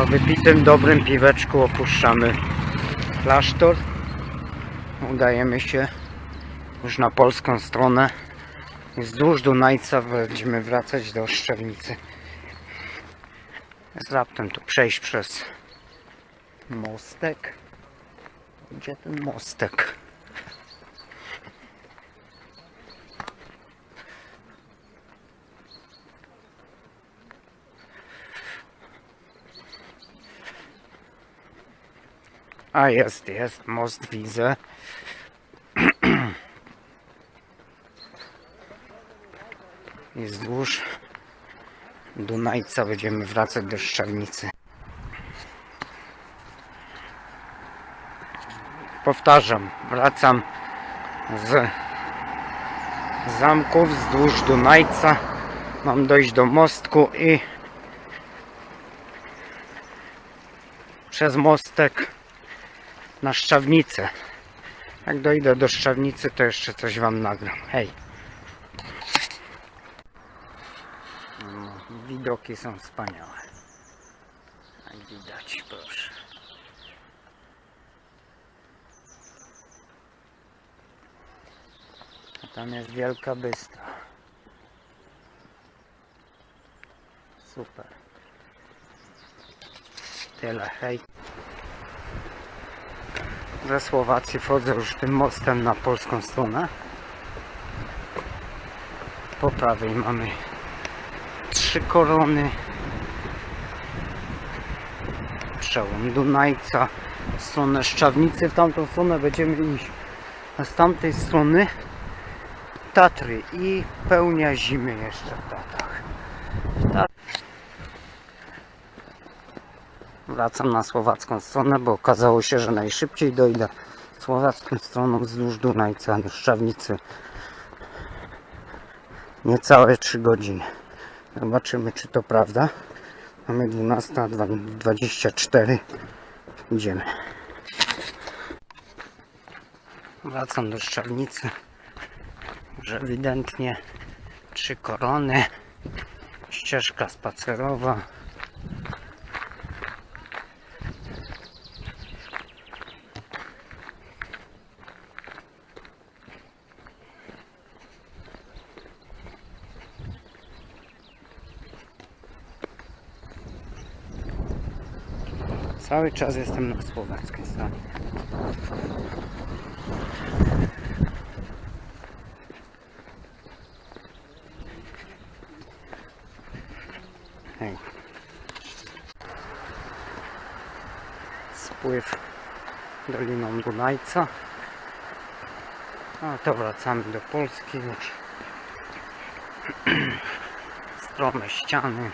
Po wypitym dobrym piweczku opuszczamy klasztor. Udajemy się już na polską stronę. Wzdłuż Dunajca będziemy wracać do Szczewnicy. Z raptem tu przejść przez mostek. Gdzie ten mostek? A jest, jest, most widzę. I wzdłuż Dunajca będziemy wracać do Szczawnicy. Powtarzam, wracam z zamków wzdłuż Dunajca. Mam dojść do mostku i przez mostek na Szczawnicę. Jak dojdę do Szczawnicy, to jeszcze coś Wam nagram. Hej! No, widoki są wspaniałe. Jak widać, proszę. A tam jest Wielka Bystra. Super. Tyle, hej. Ze Słowacji wchodzę już tym mostem na polską stronę. Po prawej mamy trzy korony. Przełom Dunajca. W stronę Szczawnicy, w tamtą stronę będziemy iść. A z tamtej strony Tatry i pełnia zimy jeszcze w Tatrach. Wracam na słowacką stronę, bo okazało się, że najszybciej dojdę słowacką stroną wzdłuż Dunajca do Szczawnicy. Niecałe 3 godziny. Zobaczymy, czy to prawda. Mamy 12.24. Idziemy. Wracam do Szczawnicy. Już ewidentnie trzy korony. Ścieżka spacerowa. Cały czas jestem na słowackiej stronie. Spływ Doliną Dunajca. A to wracamy do Polski już. Strome ściany.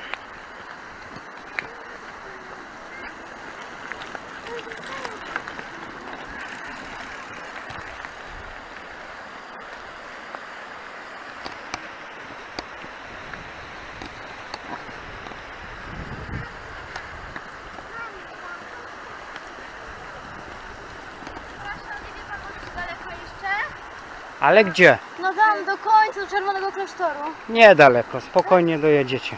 Ale gdzie? No tam do końca, do Czerwonego Klasztoru. Niedaleko, spokojnie dojedziecie.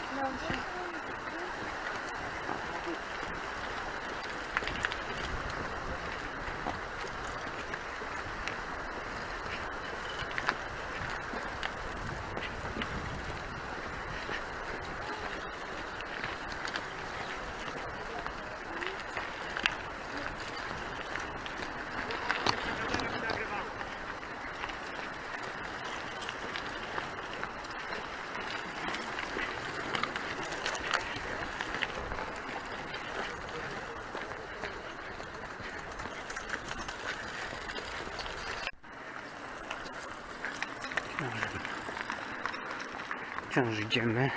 Wciąż idziemy.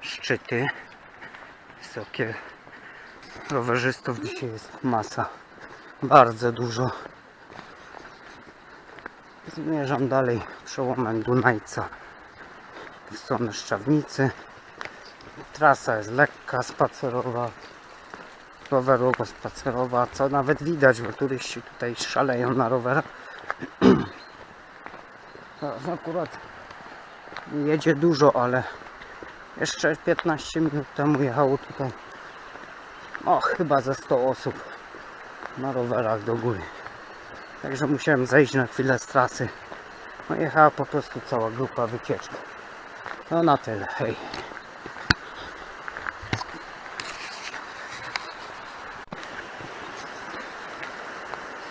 Szczyty. Wysokie. Rowerzystów dzisiaj jest masa. Bardzo dużo. Zmierzam dalej przełomem Dunajca w stronę Szczawnicy. Trasa jest lekka, spacerowa, rowerowo-spacerowa, co nawet widać, bo turyści tutaj szaleją na rowerach. Akurat jedzie dużo, ale jeszcze 15 minut temu jechało tutaj o chyba ze 100 osób na rowerach do góry. Także musiałem zejść na chwilę z trasy. No jechała po prostu cała grupa wycieczki. No na tyle, hej.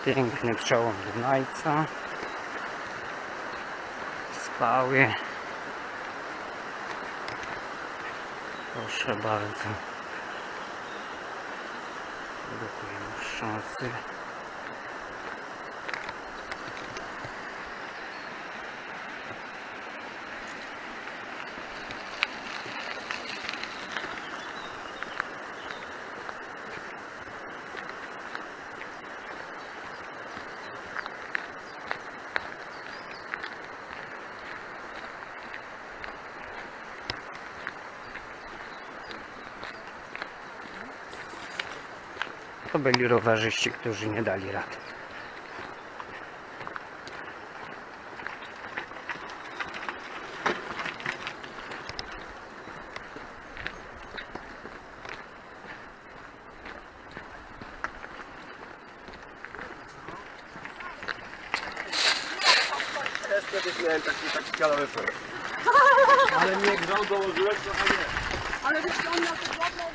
Piękny przełom Dunajca. Skały. Proszę bardzo. Blokujemy szansy. To byli rowerzyści, którzy nie dali rady. Kiedyś miałem taki. Ale nie grzał, dołożyłeś trochę nie.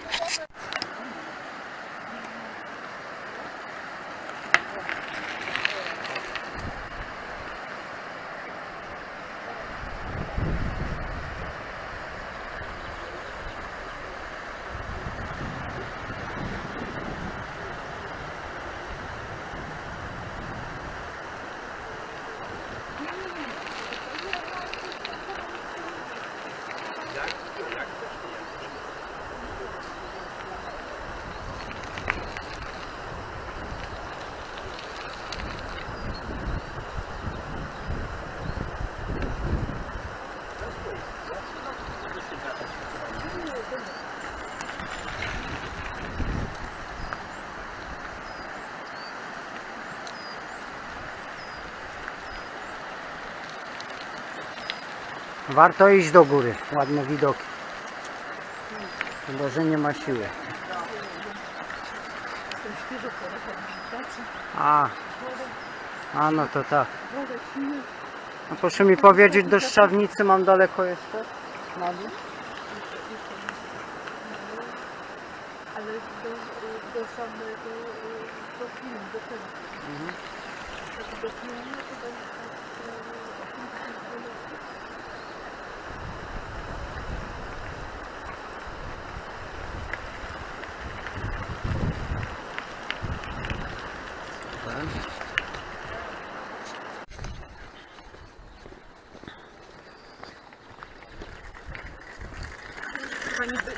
Warto iść do góry. Ładne widoki. Chyba, że nie ma siły. A, a no to tak. A proszę mi powiedzieć, do Szczawnicy mam daleko jeszcze? Na dół? ale do, do samego do filmu, do tego. Tak do filmu to będzie tak, e, Chyba nigdy,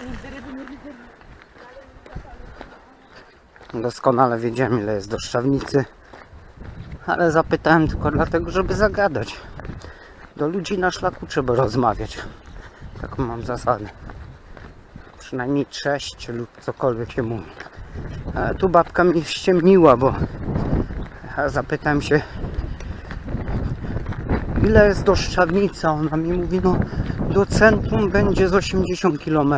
nie. Doskonale wiedziałem ile jest do Szczawnicy. Ale zapytałem tylko dlatego, żeby zagadać. Do ludzi na szlaku trzeba rozmawiać. Taką mam zasadę. Przynajmniej cześć lub cokolwiek się mówi. Tu babka mnie ściemniła, bo ja zapytałem się ile jest do Szczawnicy. a Ona mi mówi, no do centrum będzie z 80 km.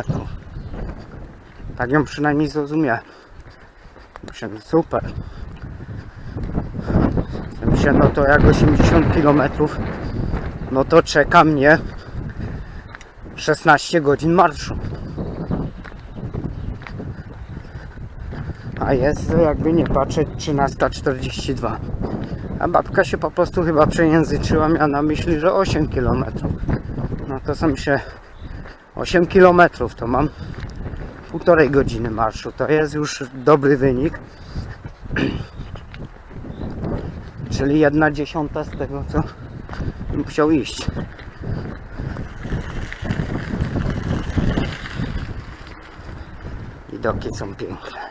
Tak ją przynajmniej zrozumiałem. Super. Myślę, no to jak 80 km, no to czeka mnie 16 godzin marszu. A jest, jakby nie patrzeć, 13.42. A babka się po prostu chyba przejęzyczyła, miała na myśli, że 8 km. Są się 8 km to mam półtorej godziny marszu. To jest już dobry wynik. Czyli jedna dziesiąta z tego, co musiał iść. Widoki są piękne.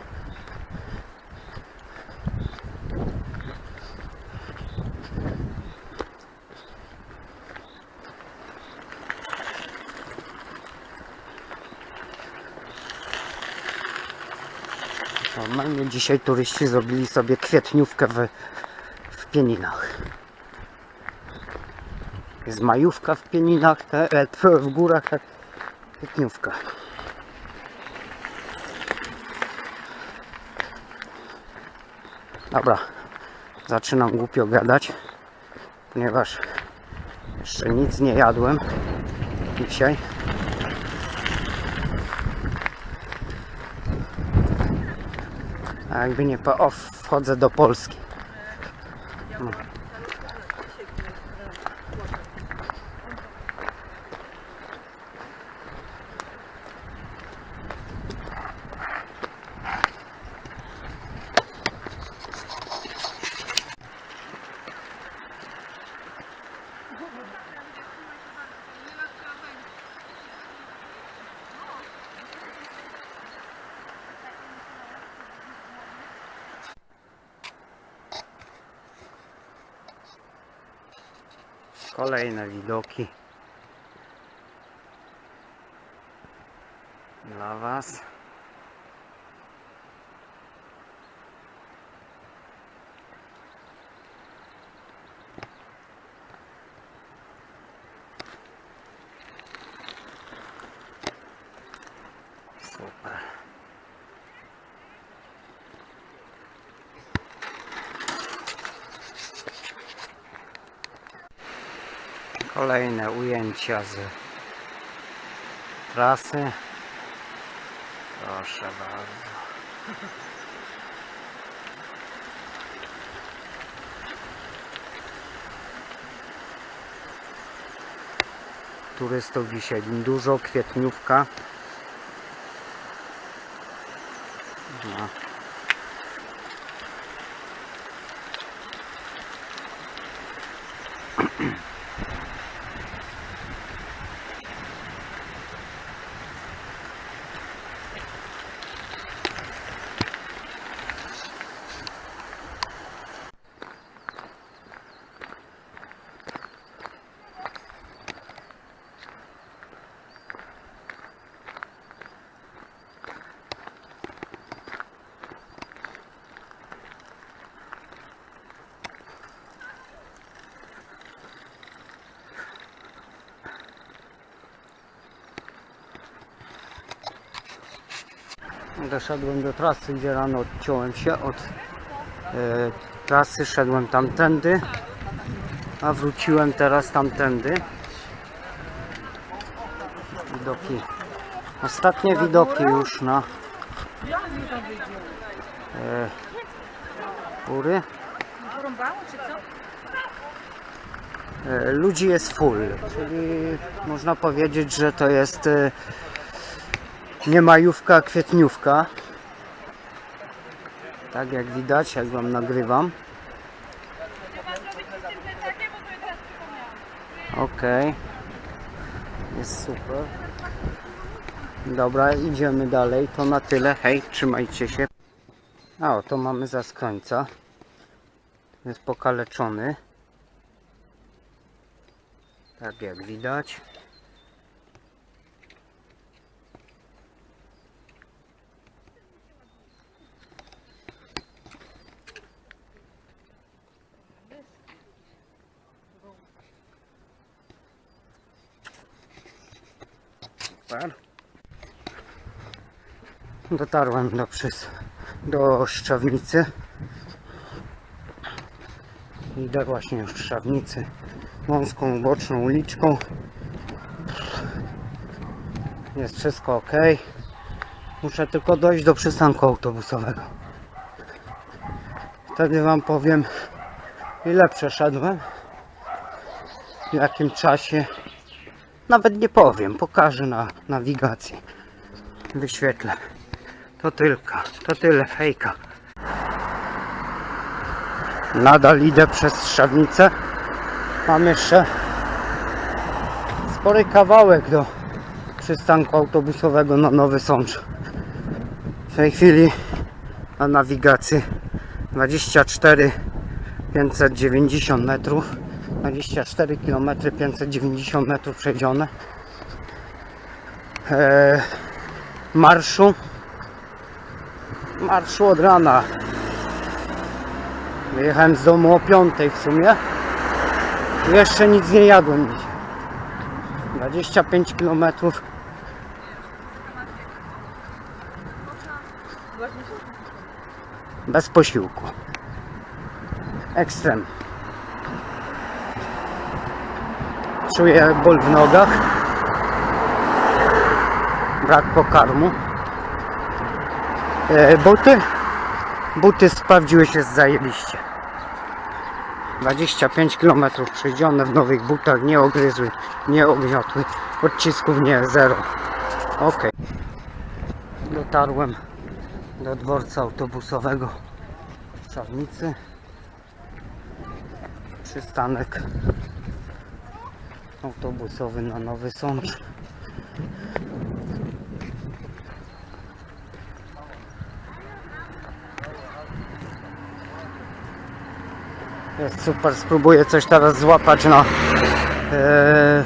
Normalnie dzisiaj turyści zrobili sobie kwietniówkę w, w Pieninach. Jest majówka w Pieninach, te, e, w górach, tak kwietniówka. Dobra, zaczynam głupio gadać, ponieważ jeszcze nic nie jadłem dzisiaj. Jakby nie po... O, wchodzę do Polski. Kolejne widoki dla Was. Super. Kolejne ujęcia z trasy. Proszę bardzo. Turystów dzisiaj dużo, kwietniówka. No. Doszedłem do trasy, gdzie rano odciąłem się od e, trasy, szedłem tamtędy, a wróciłem teraz tamtędy. Widoki, ostatnie widoki już na e, góry. E, ludzi jest full, czyli można powiedzieć, że to jest e, nie majówka, kwietniówka. Tak jak widać, jak wam nagrywam. Okej. Jest super. Dobra, idziemy dalej. To na tyle. Hej, trzymajcie się. A, o, to mamy za końca. Jest pokaleczony. Tak jak widać. Dotarłem do przys do Szczawnicy. Idę właśnie już Szczawnicy wąską boczną uliczką. Jest wszystko ok. Muszę tylko dojść do przystanku autobusowego. Wtedy Wam powiem, ile przeszedłem, w jakim czasie. Nawet nie powiem, pokażę na nawigacji. Wyświetlę. To tylko, to tyle fejka. Nadal idę przez Strzawnicę. Mam jeszcze spory kawałek do przystanku autobusowego na Nowy Sącz. W tej chwili na nawigacji 24 590 metrów 24 km 590 metrów przejdzione eee, marszu marszu od rana wyjechałem z domu o 5 w sumie jeszcze nic nie jadłem dzisiaj 25 km bez posiłku ekstrem. Czuję ból w nogach. Brak pokarmu. E, buty? Buty sprawdziły się zajebiście. 25 km przejdzione w nowych butach, nie ogryzły, nie ogniotły. Odcisków nie, zero. Ok. Dotarłem do dworca autobusowego w Czarnicy. Przystanek autobusowy na Nowy Sącz. Jest super, spróbuję coś teraz złapać na e,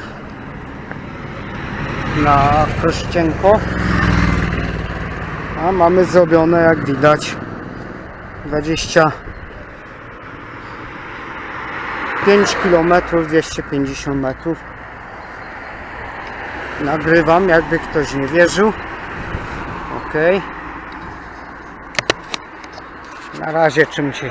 na Krościenko. A mamy zrobione jak widać 25 km 250 metrów. Nagrywam jakby ktoś nie wierzył. Ok. Na razie czym się